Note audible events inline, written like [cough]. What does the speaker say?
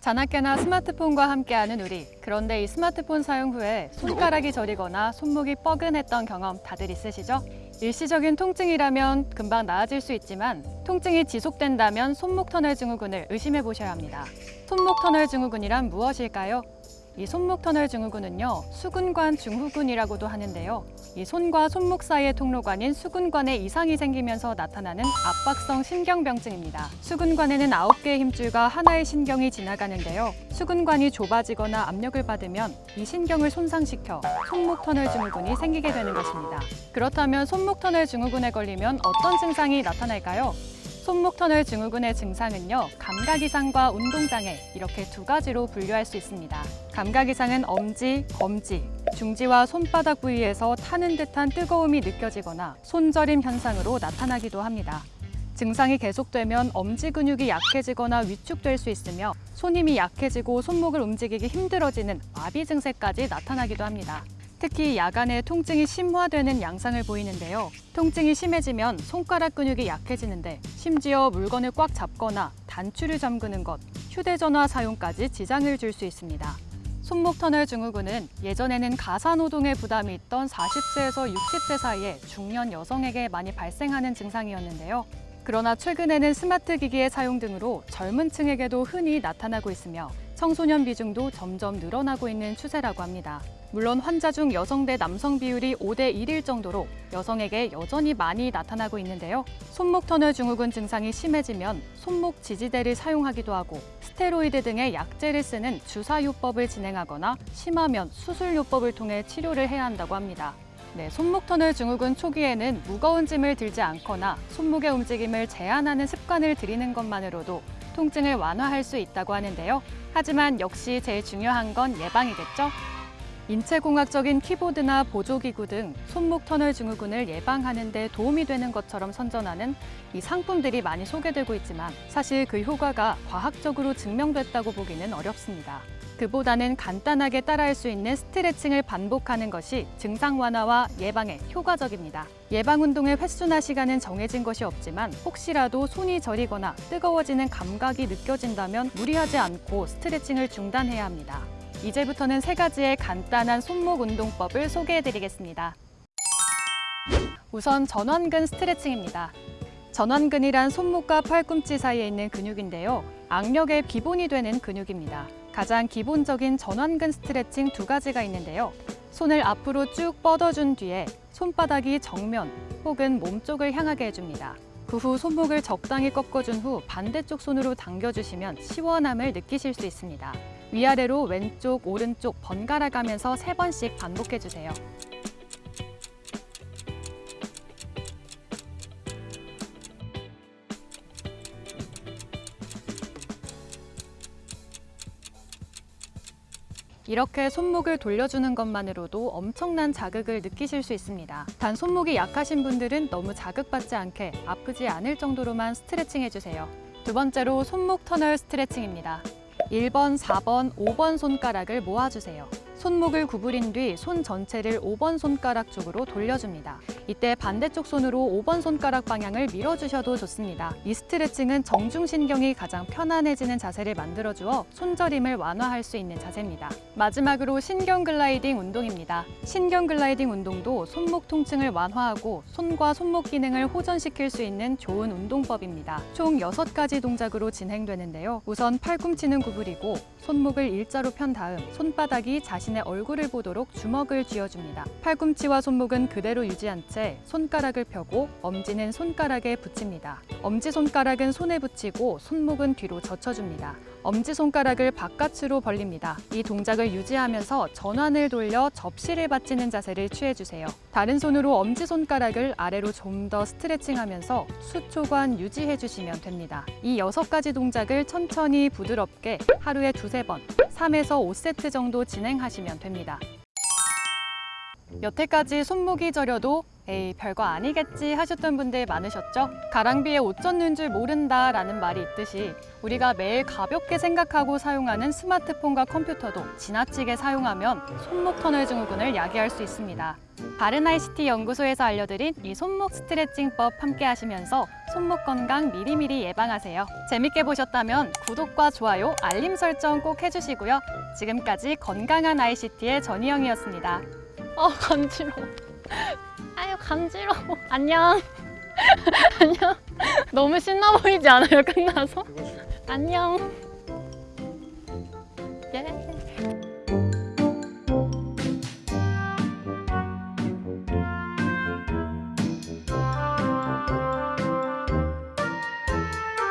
자나깨나 스마트폰과 함께하는 우리. 그런데 이 스마트폰 사용 후에 손가락이 저리거나 손목이 뻐근했던 경험 다들 있으시죠? 일시적인 통증이라면 금방 나아질 수 있지만 통증이 지속된다면 손목 터널 증후군을 의심해 보셔야 합니다. 손목 터널 증후군이란 무엇일까요? 이 손목 터널 증후군은요, 수근관 증후군이라고도 하는데요. 이 손과 손목 사이의 통로관인 수근관에 이상이 생기면서 나타나는 압박성 신경병증입니다. 수근관에는 9개의 힘줄과 하나의 신경이 지나가는데요. 수근관이 좁아지거나 압력을 받으면 이 신경을 손상시켜 손목 터널 증후군이 생기게 되는 것입니다. 그렇다면 손목 터널 증후군에 걸리면 어떤 증상이 나타날까요? 손목 터널 증후군의 증상은요, 감각 이상과 운동 장애 이렇게 두 가지로 분류할 수 있습니다. 감각 이상은 엄지, 검지, 중지와 손바닥 부위에서 타는 듯한 뜨거움이 느껴지거나 손저림 현상으로 나타나기도 합니다. 증상이 계속되면 엄지 근육이 약해지거나 위축될 수 있으며 손 힘이 약해지고 손목을 움직이기 힘들어지는 마비 증세까지 나타나기도 합니다. 특히 야간에 통증이 심화되는 양상을 보이는데요. 통증이 심해지면 손가락 근육이 약해지는데 심지어 물건을 꽉 잡거나 단추를 잠그는 것, 휴대전화 사용까지 지장을 줄 수 있습니다. 손목 터널 증후군은 예전에는 가사노동에 부담이 있던 40세에서 60세 사이에 중년 여성에게 많이 발생하는 증상이었는데요. 그러나 최근에는 스마트 기기의 사용 등으로 젊은 층에게도 흔히 나타나고 있으며 청소년 비중도 점점 늘어나고 있는 추세라고 합니다. 물론 환자 중 여성 대 남성 비율이 5대 1일 정도로 여성에게 여전히 많이 나타나고 있는데요. 손목 터널 증후군 증상이 심해지면 손목 지지대를 사용하기도 하고 스테로이드 등의 약제를 쓰는 주사요법을 진행하거나 심하면 수술요법을 통해 치료를 해야 한다고 합니다. 네, 손목 터널 증후군 초기에는 무거운 짐을 들지 않거나 손목의 움직임을 제한하는 습관을 들이는 것만으로도 통증을 완화할 수 있다고 하는데요. 하지만 역시 제일 중요한 건 예방이겠죠? 인체공학적인 키보드나 보조기구 등 손목 터널 증후군을 예방하는 데 도움이 되는 것처럼 선전하는 이 상품들이 많이 소개되고 있지만 사실 그 효과가 과학적으로 증명됐다고 보기는 어렵습니다. 그보다는 간단하게 따라할 수 있는 스트레칭을 반복하는 것이 증상 완화와 예방에 효과적입니다. 예방 운동의 횟수나 시간은 정해진 것이 없지만 혹시라도 손이 저리거나 뜨거워지는 감각이 느껴진다면 무리하지 않고 스트레칭을 중단해야 합니다. 이제부터는 세 가지의 간단한 손목 운동법을 소개해드리겠습니다. 우선 전완근 스트레칭입니다. 전완근이란 손목과 팔꿈치 사이에 있는 근육인데요. 악력의 기본이 되는 근육입니다. 가장 기본적인 전완근 스트레칭 두 가지가 있는데요. 손을 앞으로 쭉 뻗어준 뒤에 손바닥이 정면 혹은 몸쪽을 향하게 해줍니다. 그 후 손목을 적당히 꺾어준 후 반대쪽 손으로 당겨주시면 시원함을 느끼실 수 있습니다. 위아래로 왼쪽, 오른쪽 번갈아 가면서 세번씩 반복해주세요. 이렇게 손목을 돌려주는 것만으로도 엄청난 자극을 느끼실 수 있습니다. 단 손목이 약하신 분들은 너무 자극받지 않게 아프지 않을 정도로만 스트레칭 해주세요. 두 번째로 손목 터널 스트레칭입니다. 1번, 4번, 5번 손가락을 모아주세요. 손목을 구부린 뒤 손 전체를 5번 손가락 쪽으로 돌려줍니다. 이때 반대쪽 손으로 5번 손가락 방향을 밀어주셔도 좋습니다. 이 스트레칭은 정중신경이 가장 편안해지는 자세를 만들어주어 손저림을 완화할 수 있는 자세입니다. 마지막으로 신경 글라이딩 운동입니다. 신경 글라이딩 운동도 손목 통증을 완화하고 손과 손목 기능을 호전시킬 수 있는 좋은 운동법입니다. 총 6가지 동작으로 진행되는데요. 우선 팔꿈치는 구부리고 손목을 일자로 편 다음 손바닥이 자신의 얼굴을 보도록 주먹을 쥐어줍니다. 팔꿈치와 손목은 그대로 유지한 채 손가락을 펴고 엄지는 손가락에 붙입니다. 엄지손가락은 손에 붙이고 손목은 뒤로 젖혀줍니다. 엄지손가락을 바깥으로 벌립니다. 이 동작을 유지하면서 전환을 돌려 접시를 받치는 자세를 취해주세요. 다른 손으로 엄지손가락을 아래로 좀 더 스트레칭하면서 수초간 유지해주시면 됩니다. 이 여섯 가지 동작을 천천히 부드럽게 하루에 두세 번, 3에서 5세트 정도 진행하시면 됩니다. 여태까지 손목이 저려도 에이 별거 아니겠지 하셨던 분들 많으셨죠? 가랑비에 옷 젖는 줄 모른다 라는 말이 있듯이 우리가 매일 가볍게 생각하고 사용하는 스마트폰과 컴퓨터도 지나치게 사용하면 손목 터널 증후군을 야기할 수 있습니다. 바른 ICT 연구소에서 알려드린 이 손목 스트레칭법 함께 하시면서 손목 건강 미리미리 예방하세요. 재밌게 보셨다면 구독과 좋아요, 알림 설정 꼭 해주시고요. 지금까지 건강한 ICT의 전희영이었습니다. 어, 간지러워. 아유, 간지러워. 안녕. [laughs] 안녕. 너무 신나 보이지 않아요, 끝나서? 안녕.